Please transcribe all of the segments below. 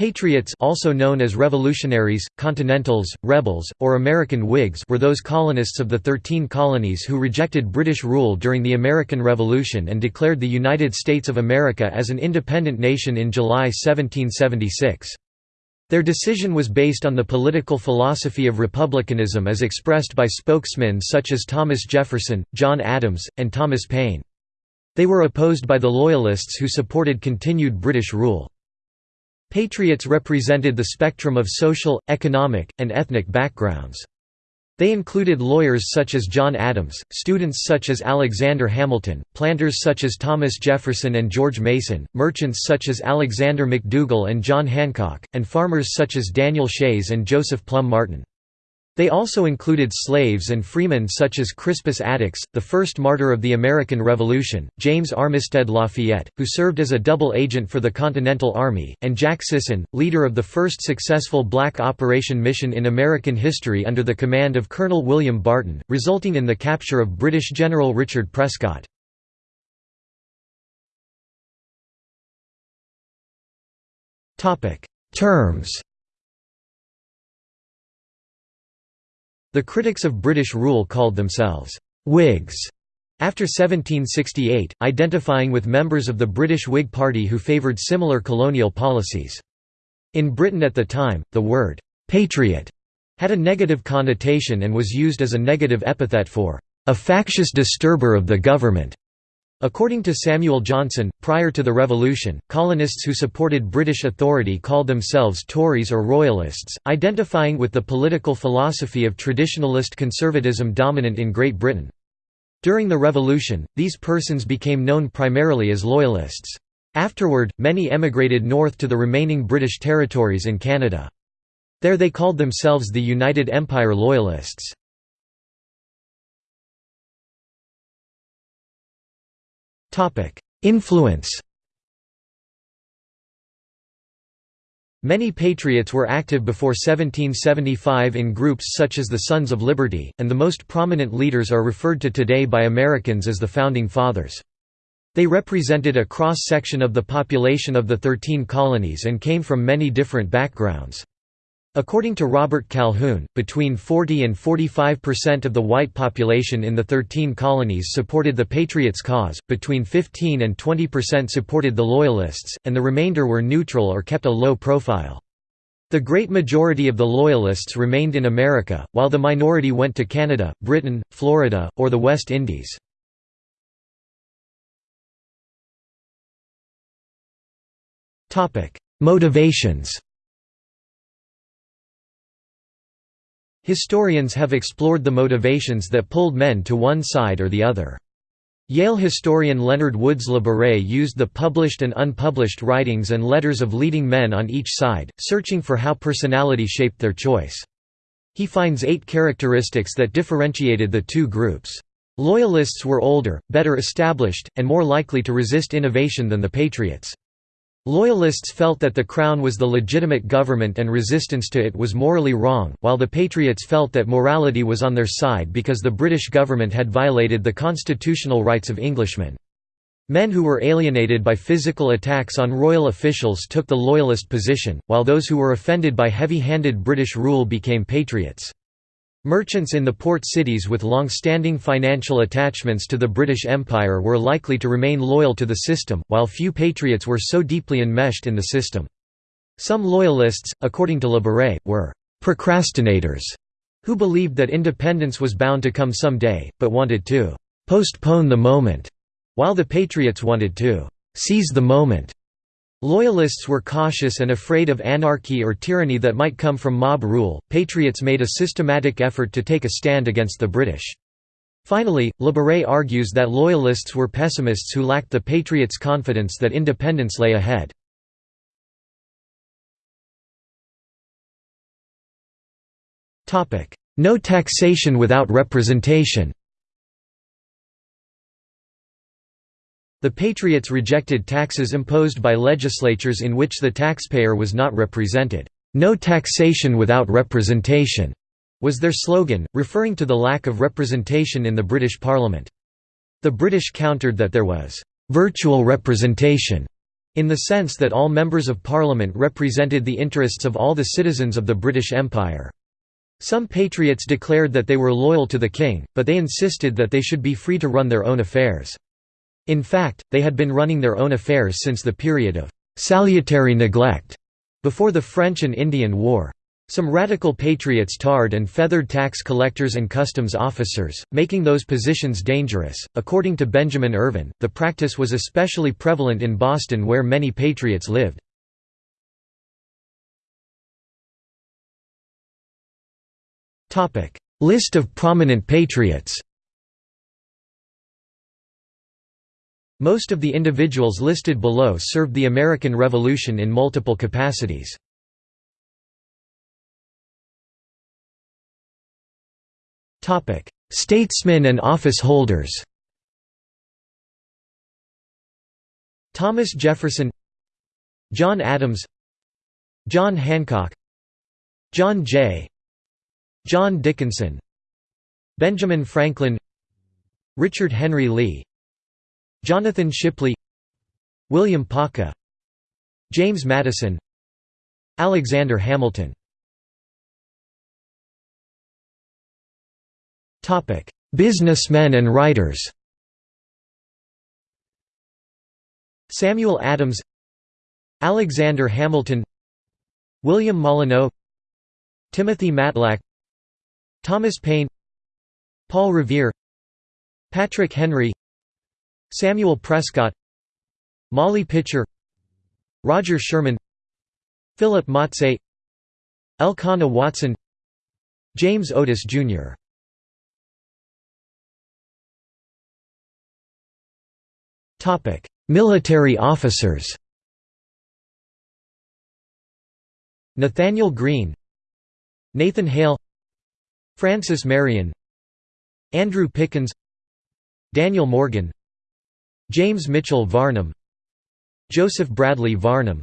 Patriots also known as revolutionaries, continentals, rebels, or American Whigs were those colonists of the Thirteen Colonies who rejected British rule during the American Revolution and declared the United States of America as an independent nation in July 1776. Their decision was based on the political philosophy of republicanism as expressed by spokesmen such as Thomas Jefferson, John Adams, and Thomas Paine. They were opposed by the Loyalists who supported continued British rule. Patriots represented the spectrum of social, economic, and ethnic backgrounds. They included lawyers such as John Adams, students such as Alexander Hamilton, planters such as Thomas Jefferson and George Mason, merchants such as Alexander McDougall and John Hancock, and farmers such as Daniel Shays and Joseph Plum Martin. They also included slaves and freemen such as Crispus Attucks, the first martyr of the American Revolution, James Armistead Lafayette, who served as a double agent for the Continental Army, and Jack Sisson, leader of the first successful black operation mission in American history under the command of Colonel William Barton, resulting in the capture of British General Richard Prescott. Terms The critics of British rule called themselves Whigs after 1768, identifying with members of the British Whig Party who favoured similar colonial policies. In Britain at the time, the word «patriot» had a negative connotation and was used as a negative epithet for «a factious disturber of the government». According to Samuel Johnson, prior to the Revolution, colonists who supported British authority called themselves Tories or Royalists, identifying with the political philosophy of traditionalist conservatism dominant in Great Britain. During the Revolution, these persons became known primarily as Loyalists. Afterward, many emigrated north to the remaining British territories in Canada. There they called themselves the United Empire Loyalists. Influence Many patriots were active before 1775 in groups such as the Sons of Liberty, and the most prominent leaders are referred to today by Americans as the Founding Fathers. They represented a cross-section of the population of the Thirteen Colonies and came from many different backgrounds. According to Robert Calhoon, between 40 and 45 percent of the white population in the Thirteen Colonies supported the Patriots' cause, between 15 and 20 percent supported the Loyalists, and the remainder were neutral or kept a low profile. The great majority of the Loyalists remained in America, while the minority went to Canada, Britain, Florida, or the West Indies. Motivations Historians have explored the motivations that pulled men to one side or the other. Yale historian Leonard Woods Labaree used the published and unpublished writings and letters of leading men on each side, searching for how personality shaped their choice. He finds eight characteristics that differentiated the two groups. Loyalists were older, better established, and more likely to resist innovation than the Patriots. Loyalists felt that the Crown was the legitimate government and resistance to it was morally wrong, while the Patriots felt that morality was on their side because the British government had violated the constitutional rights of Englishmen. Men who were alienated by physical attacks on royal officials took the Loyalist position, while those who were offended by heavy-handed British rule became Patriots. Merchants in the port cities with long-standing financial attachments to the British Empire were likely to remain loyal to the system, while few patriots were so deeply enmeshed in the system. Some loyalists, according to Le were «procrastinators» who believed that independence was bound to come some day, but wanted to «postpone the moment», while the patriots wanted to «seize the moment». Loyalists were cautious and afraid of anarchy or tyranny that might come from mob rule. Patriots made a systematic effort to take a stand against the British. Finally, Le argues that Loyalists were pessimists who lacked the Patriots' confidence that independence lay ahead. No taxation without representation The Patriots rejected taxes imposed by legislatures in which the taxpayer was not represented. "'No taxation without representation' was their slogan, referring to the lack of representation in the British Parliament. The British countered that there was "'virtual representation' in the sense that all members of parliament represented the interests of all the citizens of the British Empire. Some patriots declared that they were loyal to the king, but they insisted that they should be free to run their own affairs. In fact, they had been running their own affairs since the period of «salutary neglect» before the French and Indian War. Some radical patriots tarred and feathered tax collectors and customs officers, making those positions dangerous. According to Benjamin Irvin, the practice was especially prevalent in Boston where many patriots lived. List of prominent patriots Most of the individuals listed below served the American Revolution in multiple capacities. Statesmen and office holders Thomas Jefferson John Adams John Hancock John Jay John Dickinson Benjamin Franklin Richard Henry Lee Jonathan Shipley William Paca James Madison Alexander Hamilton. Businessmen and writers. Samuel Adams Alexander Hamilton William Molineux Timothy Matlack Thomas Paine Paul Revere Patrick Henry Samuel Prescott Molly Pitcher Roger Sherman Philip Mazzei Elkanah Watson James Otis, Jr. Military officers Nathaniel Greene Nathan Hale Francis Marion Andrew Pickens Daniel Morgan James Mitchell Varnum Joseph Bradley Varnum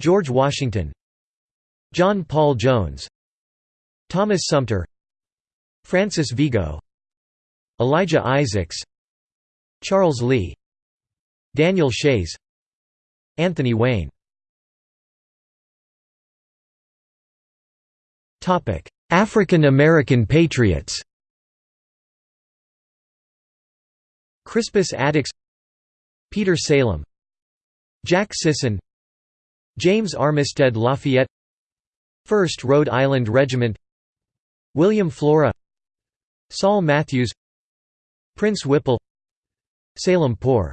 George Washington John Paul Jones Thomas Sumter Francis Vigo Elijah Isaacs Charles Lee Daniel Shays Anthony Wayne. African American patriots Crispus Attucks Peter Salem Jack Sisson James Armistead Lafayette 1st Rhode Island Regiment William Flora Saul Matthews Prince Whipple Salem Poor